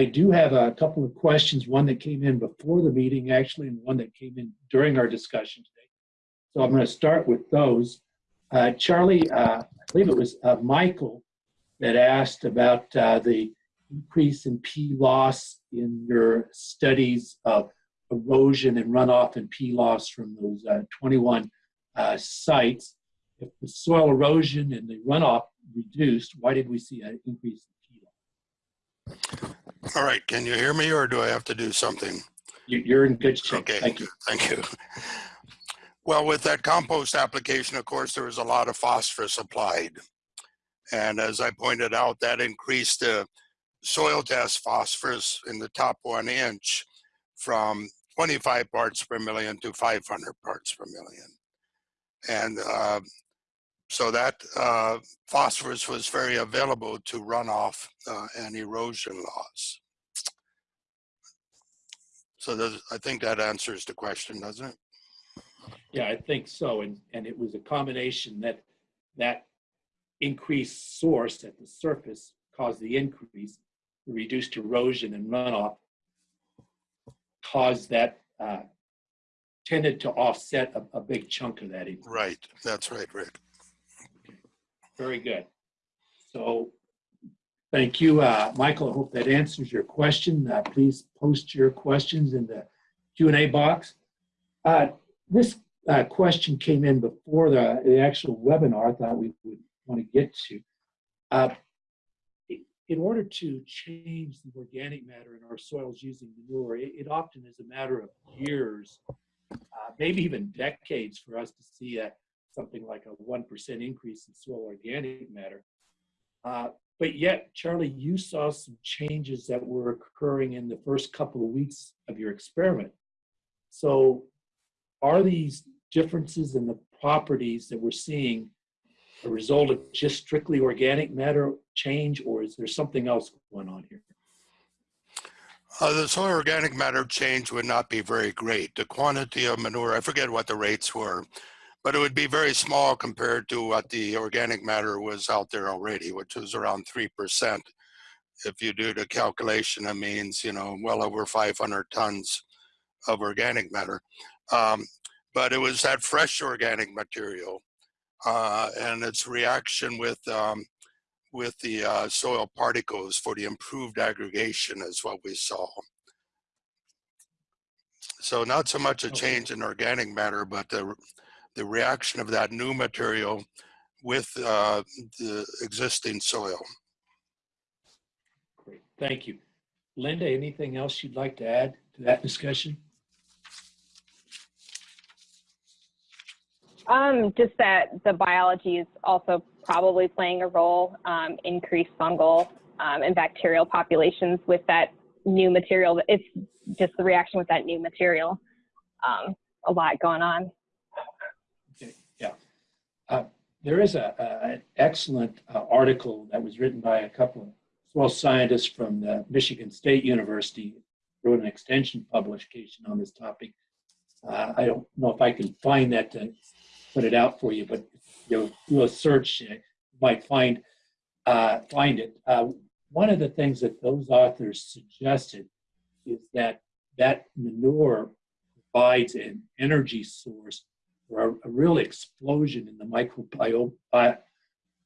I do have a couple of questions, one that came in before the meeting actually, and one that came in during our discussion today. So I'm going to start with those. Uh, Charlie, uh, I believe it was uh, Michael that asked about uh, the increase in P loss in your studies of erosion and runoff and P loss from those uh, 21 uh, sites. If the soil erosion and the runoff reduced, why did we see an increase? All right, can you hear me or do I have to do something? You- You're in good shape. Okay, Thank you. thank you. Well, with that compost application, of course, there was a lot of phosphorus applied. And as I pointed out, that increased the soil test phosphorus in the top one inch from 25 parts per million to 500 parts per million. And uh, so that uh, phosphorus was very available to runoff uh, and erosion loss. So I think that answers the question, doesn't it? Yeah, I think so. And, and it was a combination that, that increased source at the surface caused the increase, reduced erosion and runoff caused that, uh, tended to offset a, a big chunk of that. increase. Right, that's right, Rick. Very good. So, thank you, uh, Michael. I hope that answers your question. Uh, Please post your questions in the Q and A box. Uh, This uh, question came in before the, the actual webinar. I thought we would want to get to. Uh, In order to change the organic matter in our soils using manure, it, it often is a matter of years, uh, maybe even decades for us to see a, something like a 1% increase in soil organic matter. Uh, but yet, Charlie, you saw some changes that were occurring in the first couple of weeks of your experiment. So, are these differences in the properties that we're seeing a result of just strictly organic matter change, or is there something else going on here? Uh, the soil organic matter change would not be very great. The quantity of manure, I forget what the rates were, but it would be very small compared to what the organic matter was out there already, which was around 3%. If you do the calculation, it means, you know, well over 500 tons of organic matter. Um, but it was that fresh organic material uh, and its reaction with um, with the uh, soil particles for the improved aggregation is what we saw. So not so much a change in organic matter, but the, the reaction of that new material with uh, the existing soil. Great, thank you. Linda, anything else you'd like to add to that discussion? Um, just that the biology is also probably playing a role, um, increased fungal um, and bacterial populations with that new material. It's just the reaction with that new material. Um, a lot going on. Okay, yeah. Uh, There is a, a- an excellent uh, article that was written by a couple of soil scientists from the Michigan State University, wrote an extension publication on this topic. Uh, I don't know if I can find that to put it out for you, but you'll do a search, you might find, uh, find it. Uh, One of the things that those authors suggested is that that manure provides an energy source a, a real explosion in the uh,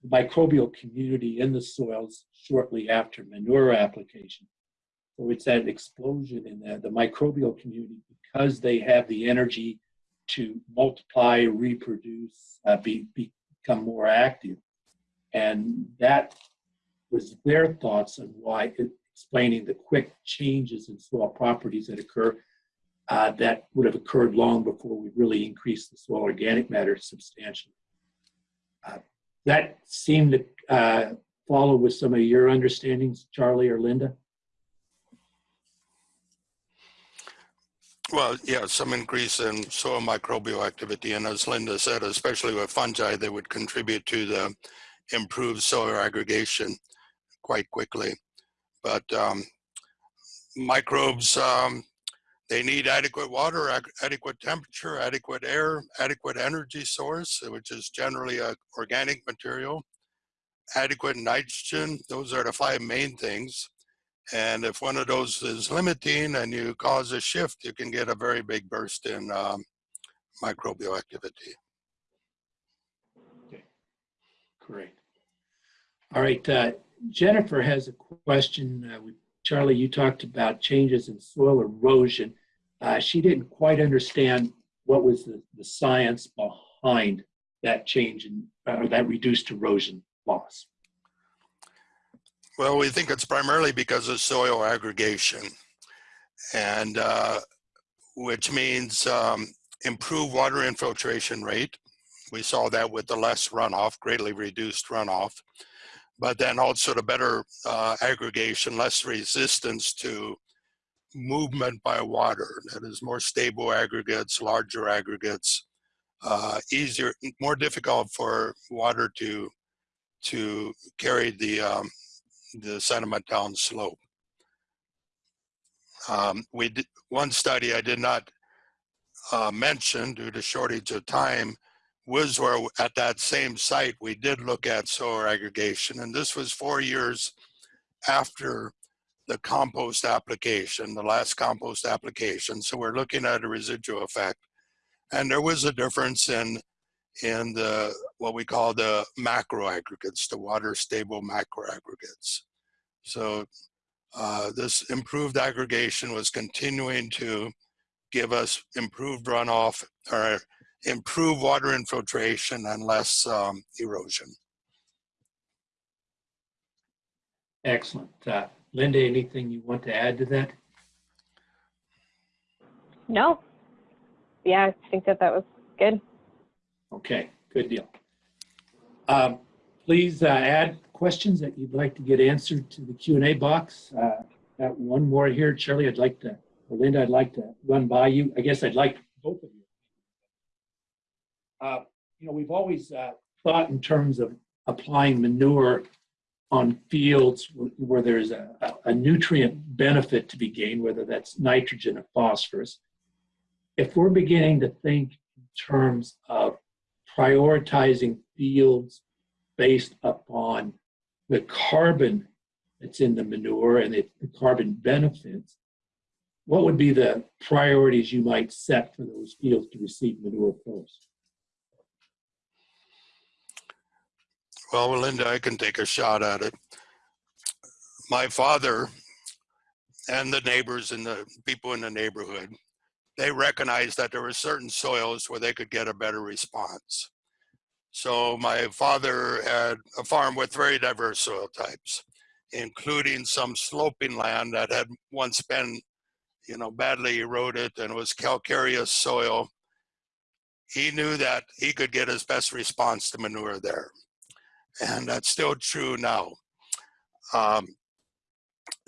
microbial community in the soils shortly after manure application. So it's that explosion in the, the microbial community because they have the energy to multiply, reproduce, uh, be, become more active. And that was their thoughts on why, explaining the quick changes in soil properties that occur uh, that would have occurred long before we really increased the soil organic matter substantially. Uh, that seemed to uh, follow with some of your understandings, Charlie or Linda? Well, yeah, some increase in soil microbial activity. And as Linda said, especially with fungi, they would contribute to the improved soil aggregation quite quickly. But um, microbes, um, they need adequate water, adequate temperature, adequate air, adequate energy source, which is generally a organic material, adequate nitrogen. Those are the five main things. And if one of those is limiting and you cause a shift, you can get a very big burst in um, microbial activity. Okay, great. All right, uh, Jennifer has a question. Uh, we- Charlie, you talked about changes in soil erosion. Uh, She didn't quite understand what was the, the science behind that change in, or that reduced erosion loss. Well, we think it's primarily because of soil aggregation, and uh, which means um, improved water infiltration rate. We saw that with the less runoff, greatly reduced runoff, but then also the better uh, aggregation, less resistance to movement by water. That is more stable aggregates, larger aggregates, uh, easier, more difficult for water to to carry the um, the sediment down slope. Um, we did one study I did not uh, mention due to shortage of time was where at that same site we did look at soil aggregation, and this was four years after the compost application, the last compost application. So we're looking at a residual effect, and there was a difference in in the what we call the macro aggregates, the water stable macro aggregates. So uh, this improved aggregation was continuing to give us improved runoff or improved water infiltration and less um, erosion. Excellent. Uh, Linda, anything you want to add to that? No. Yeah, I think that that was good. Okay, good deal. Um, Please uh, add questions that you'd like to get answered to the Q and A box. Uh, Got one more here. Charlie, I'd like to, or Linda, I'd like to run by you. I guess I'd like both of you. Uh, You know, we've always uh, thought in terms of applying manure on fields where there's a, a- a nutrient benefit to be gained, whether that's nitrogen or phosphorus. If we're beginning to think in terms of prioritizing fields based upon the carbon that's in the manure and the the carbon benefits, what would be the priorities you might set for those fields to receive manure first? Well, Linda, I can take a shot at it. My father and the neighbors and the people in the neighborhood, they recognized that there were certain soils where they could get a better response. So my father had a farm with very diverse soil types, including some sloping land that had once been, you know, badly eroded and was calcareous soil. He knew that he could get his best response to manure there and that's still true now. Um,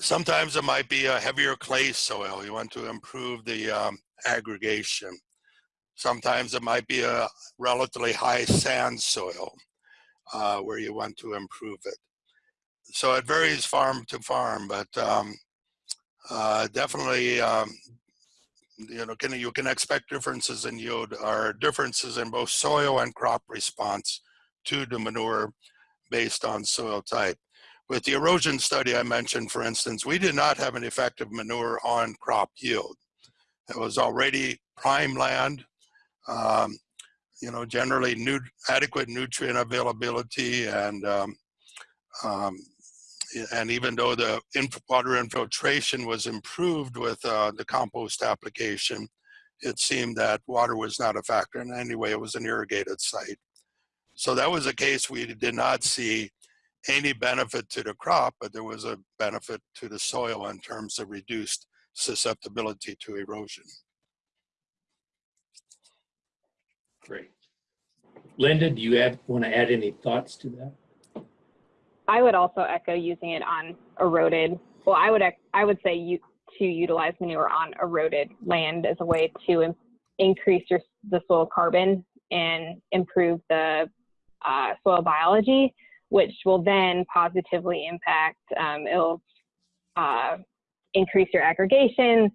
sometimes it might be a heavier clay soil. You want to improve the um, aggregation. Sometimes it might be a relatively high sand soil uh, where you want to improve it. So it varies farm to farm, but um, uh, definitely, um, you know, can, you can expect differences in yield or differences in both soil and crop response to the manure based on soil type. With the erosion study I mentioned, for instance, we did not have an effective manure on crop yield. It was already prime land, um, you know, generally nu adequate nutrient availability and um, um, and even though the inf water infiltration was improved with uh, the compost application, it seemed that water was not a factor. And anyway, it was an irrigated site. So that was a case we did not see any benefit to the crop, but there was a benefit to the soil in terms of reduced susceptibility to erosion. Great. Linda, do you have, want to add any thoughts to that? I would also echo using it on eroded. Well, I would I would say you to utilize manure on eroded land as a way to increase your the soil carbon and improve the uh, soil biology, which will then positively impact. Um, it'll uh, increase your aggregation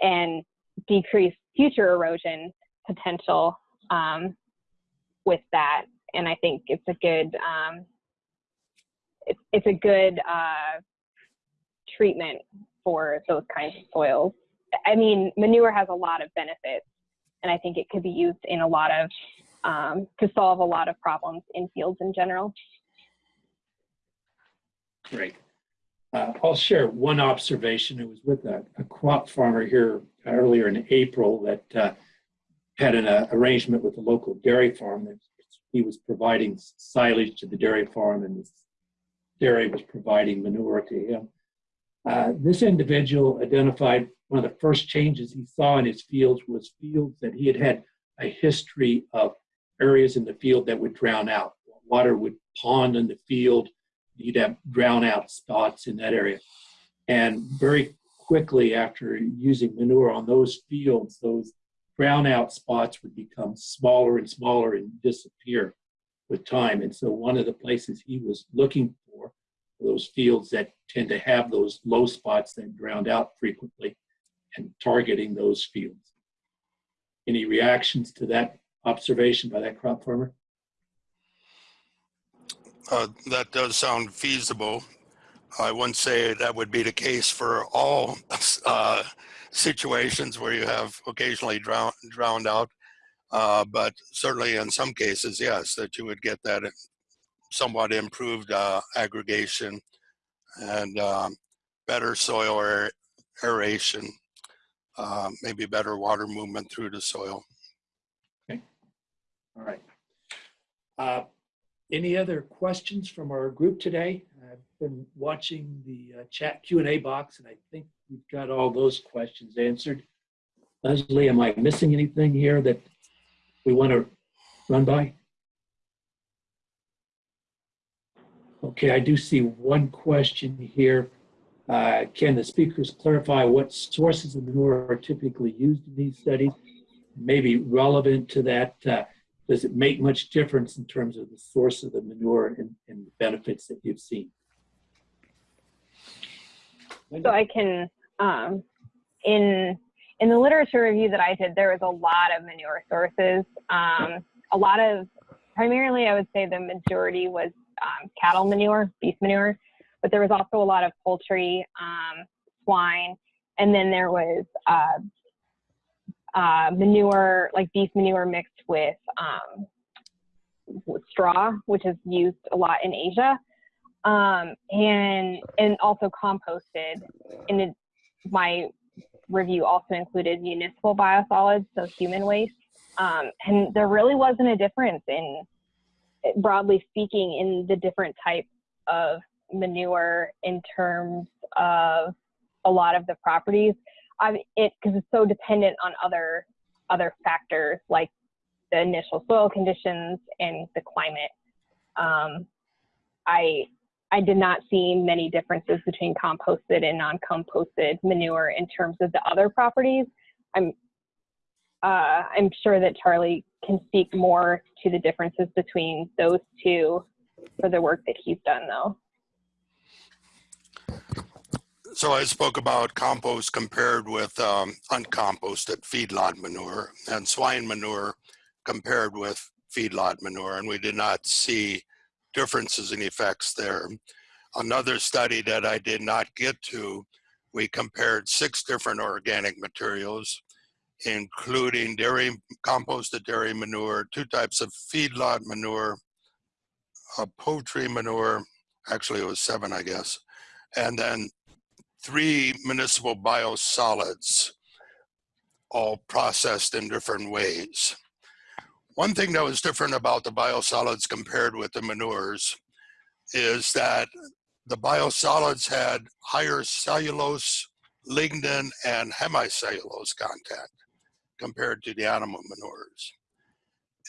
and decrease future erosion potential um, with that. And I think it's a good um, it's, it's a good uh, treatment for those kinds of soils. I mean, manure has a lot of benefits, and I think it could be used in a lot of um, to solve a lot of problems in fields in general. Great. Uh, I'll share one observation. It was with a, a crop farmer here earlier in April that uh, had an uh, arrangement with a local dairy farm he was providing silage to the dairy farm and the dairy was providing manure to him. Uh, this individual identified one of the first changes he saw in his fields was fields that he had had a history of areas in the field that would drown out. Water would pond in the field, you'd have drown out spots in that area. And very quickly after using manure on those fields, those drown out spots would become smaller and smaller and disappear with time. And so one of the places he was looking for those fields that tend to have those low spots that drowned out frequently and targeting those fields. Any reactions to that observation by that crop farmer? Uh, that does sound feasible. I wouldn't say that would be the case for all uh, situations where you have occasionally drown, drowned out. Uh, but certainly in some cases, yes, that you would get that somewhat improved uh, aggregation and um, better soil aer aeration, uh, maybe better water movement through the soil. All right. Uh, any other questions from our group today? I've been watching the uh, chat Q&A box and I think we've got all those questions answered. Leslie, am I missing anything here that we want to run by? Okay, I do see one question here. Uh, can the speakers clarify what sources of manure are typically used in these studies? Maybe relevant to that, uh, does it make much difference in terms of the source of the manure and, and the benefits that you've seen? So I can, um, in in the literature review that I did, there was a lot of manure sources. Um, a lot of, primarily, I would say the majority was um, cattle manure, beef manure, but there was also a lot of poultry, um, swine, and then there was uh, uh, manure, like beef manure mixed with, um, straw, which is used a lot in Asia, um, and and also composted. And it, my review also included municipal biosolids, so human waste. Um, and there really wasn't a difference in, broadly speaking, in the different types of manure in terms of a lot of the properties. I, it because it's so dependent on other other factors like the initial soil conditions and the climate. Um, I I did not see many differences between composted and non-composted manure in terms of the other properties. I'm uh, I'm sure that Charlie can speak more to the differences between those two for the work that he's done though. So I spoke about compost compared with um, uncomposted feedlot manure and swine manure compared with feedlot manure, and we did not see differences in effects there. Another study that I did not get to, we compared six different organic materials, including dairy, composted dairy manure, two types of feedlot manure, a poultry manure, actually it was seven, I guess, and then three municipal biosolids, all processed in different ways. One thing that was different about the biosolids compared with the manures is that the biosolids had higher cellulose, lignin, and hemicellulose content compared to the animal manures.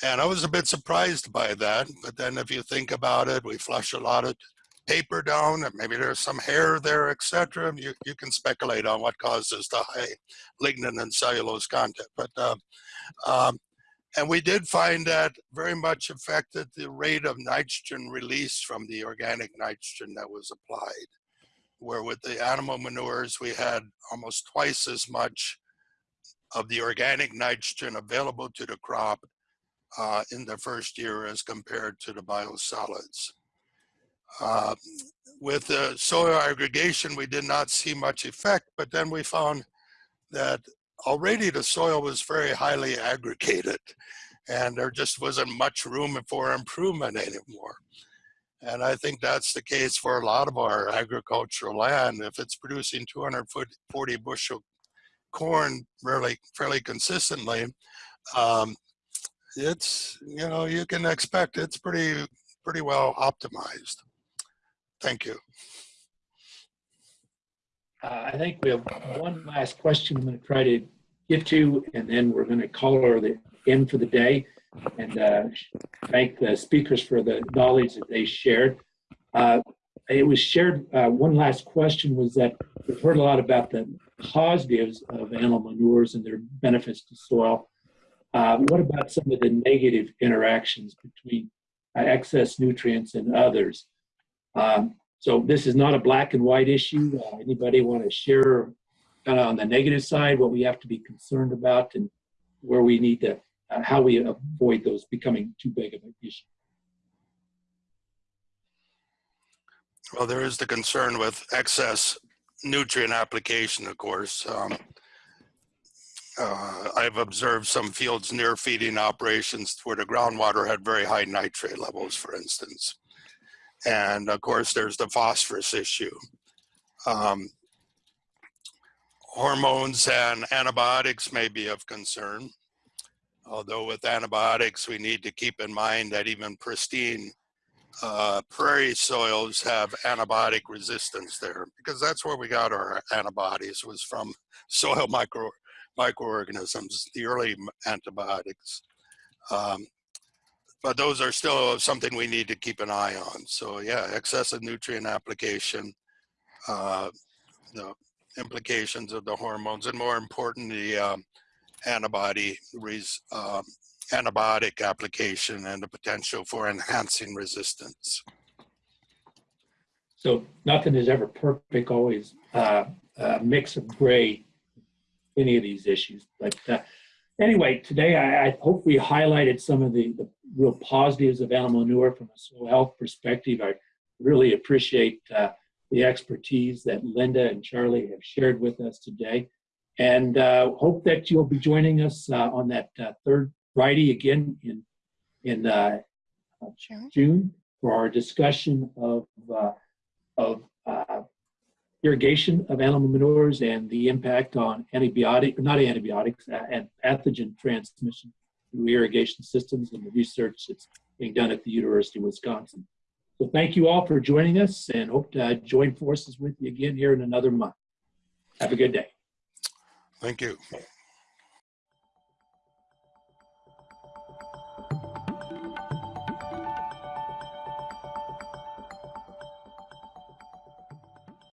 And I was a bit surprised by that, but then if you think about it, we flush a lot of paper down, and maybe there's some hair there, etc. You, you can speculate on what causes the high lignin and cellulose content. But uh, um, and we did find that very much affected the rate of nitrogen release from the organic nitrogen that was applied. Where with the animal manures, we had almost twice as much of the organic nitrogen available to the crop uh, in the first year as compared to the biosolids. Uh, with the soil aggregation, we did not see much effect, but then we found that already the soil was very highly aggregated and there just wasn't much room for improvement anymore. And I think that's the case for a lot of our agricultural land. If it's producing 240 bushel corn really fairly consistently, um, it's, you know, you can expect it's pretty, pretty well optimized. Thank you. Uh, I think we have one last question I'm going to try to get to, and then we're going to call her the end for the day and uh, thank the speakers for the knowledge that they shared. Uh, it was shared, uh, one last question was that we've heard a lot about the positives of animal manures and their benefits to soil. Uh, what about some of the negative interactions between uh, excess nutrients and others? Um, so this is not a black and white issue. Uh, anybody want to share kind of on the negative side what we have to be concerned about and where we need to, uh, how we avoid those becoming too big of an issue? Well, there is the concern with excess nutrient application, of course. Um, uh, I've observed some fields near feeding operations where the groundwater had very high nitrate levels, for instance. And of course, there's the phosphorus issue. Um, hormones and antibiotics may be of concern. Although with antibiotics, we need to keep in mind that even pristine uh, prairie soils have antibiotic resistance there because that's where we got our antibodies was from soil micro microorganisms, the early antibiotics. Um, but those are still something we need to keep an eye on. So yeah, excessive nutrient application, uh, the implications of the hormones, and more important, the um, antibody um, antibiotic application and the potential for enhancing resistance. So nothing is ever perfect, always uh, a mix of gray, any of these issues. But uh, anyway, today I, I, hope we highlighted some of the, the, real positives of animal manure from a soil health perspective. I really appreciate uh, the expertise that Linda and Charlie have shared with us today. And uh, hope that you'll be joining us uh, on that uh, third Friday again in, in uh, Sure. June for our discussion of, uh, of uh, irrigation of animal manures and the impact on antibiotic, not antibiotics, uh, and pathogen transmission through irrigation systems and the research that's being done at the University of Wisconsin. So thank you all for joining us and hope to uh, join forces with you again here in another month. Have a good day. Thank you.